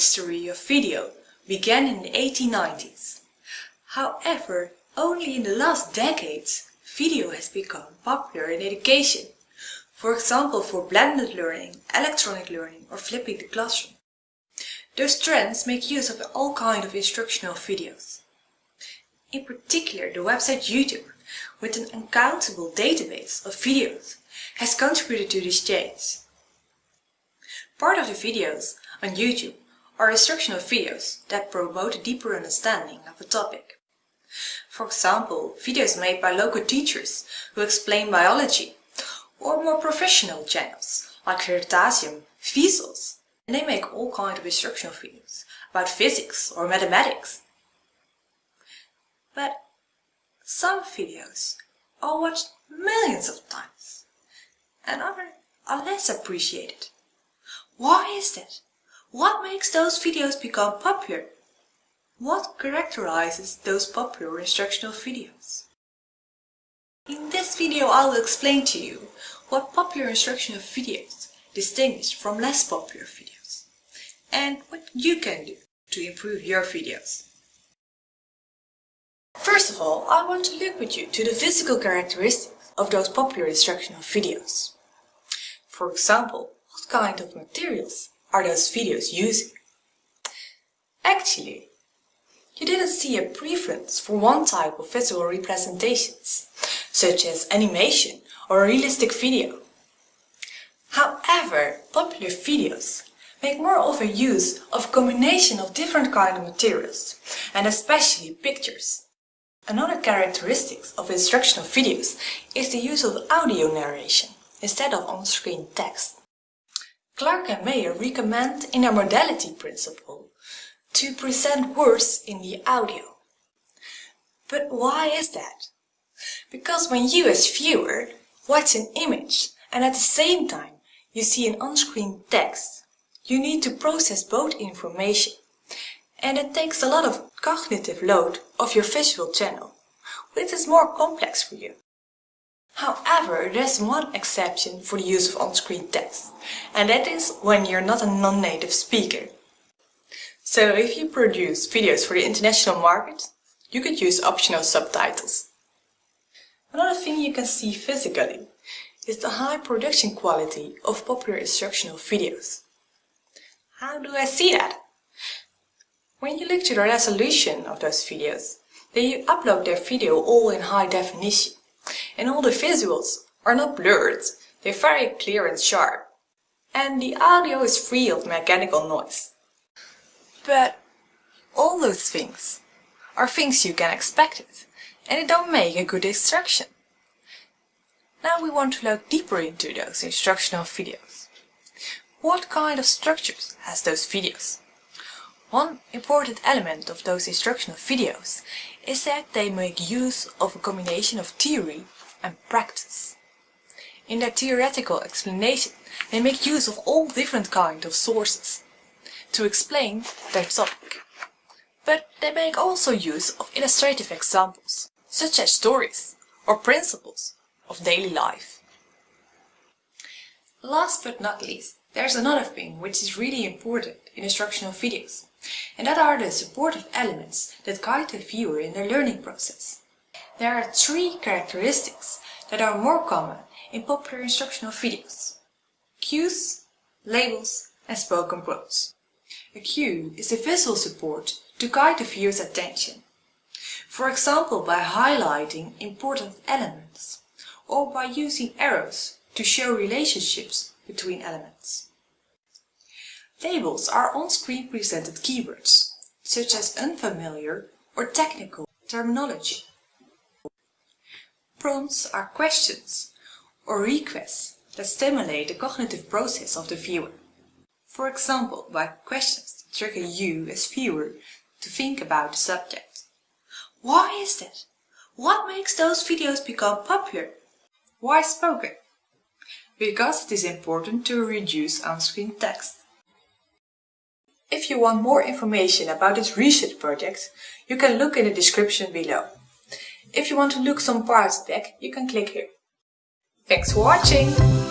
history of video began in the 1890s. However, only in the last decades, video has become popular in education. For example, for blended learning, electronic learning or flipping the classroom. Those trends make use of all kinds of instructional videos. In particular, the website YouTube, with an uncountable database of videos, has contributed to this change. Part of the videos on YouTube are instructional videos that promote a deeper understanding of a topic. For example, videos made by local teachers who explain biology, or more professional channels like Veritasium, Vsauce, and they make all kinds of instructional videos about physics or mathematics. But some videos are watched millions of times, and others are less appreciated. Why is that? What makes those videos become popular? What characterizes those popular instructional videos? In this video I will explain to you what popular instructional videos distinguish from less popular videos and what you can do to improve your videos. First of all, I want to look with you to the physical characteristics of those popular instructional videos. For example, what kind of materials are those videos using? Actually, you didn't see a preference for one type of visual representations, such as animation or realistic video. However, popular videos make more of a use of a combination of different kind of materials, and especially pictures. Another characteristic of instructional videos is the use of audio narration instead of on-screen text. Clark and Mayer recommend in their modality principle to present words in the audio. But why is that? Because when you as viewer watch an image and at the same time you see an on-screen text, you need to process both information and it takes a lot of cognitive load of your visual channel, which is more complex for you. However, there's one exception for the use of on-screen text, and that is when you're not a non-native speaker. So if you produce videos for the international market, you could use optional subtitles. Another thing you can see physically is the high production quality of popular instructional videos. How do I see that? When you look to the resolution of those videos, they upload their video all in high definition and all the visuals are not blurred, they're very clear and sharp. And the audio is free of mechanical noise. But all those things are things you can expect it, and it don't make a good instruction. Now we want to look deeper into those instructional videos. What kind of structures has those videos? One important element of those instructional videos is that they make use of a combination of theory and practice. In their theoretical explanation, they make use of all different kinds of sources to explain their topic. But they make also use of illustrative examples, such as stories or principles of daily life. Last but not least, there's another thing which is really important in instructional videos, and that are the supportive elements that guide the viewer in their learning process. There are three characteristics that are more common in popular instructional videos. Cues, labels and spoken words. A cue is the visual support to guide the viewer's attention. For example by highlighting important elements or by using arrows to show relationships between elements. Labels are on-screen presented keywords, such as unfamiliar or technical terminology. Prompts are questions or requests that stimulate the cognitive process of the viewer. For example, by questions that trigger you as viewer to think about the subject. Why is that? What makes those videos become popular? Why spoken? Because it is important to reduce on-screen text. If you want more information about this research project, you can look in the description below. If you want to look some parts back, you can click here. Thanks for watching!